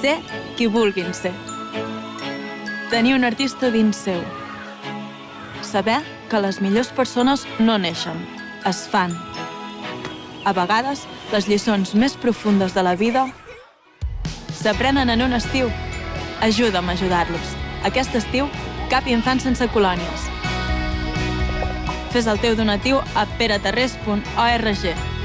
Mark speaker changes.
Speaker 1: Ser qui vulguin ser. Tenir un artista dins seu. Saber que les millors persones no neixen, es fan. A vegades, les lliçons més profundes de la vida s'aprenen en un estiu. Ajuda'm a ajudar-los. Aquest estiu, cap infant sense colònies. Fes el teu donatiu a peraterrés.org.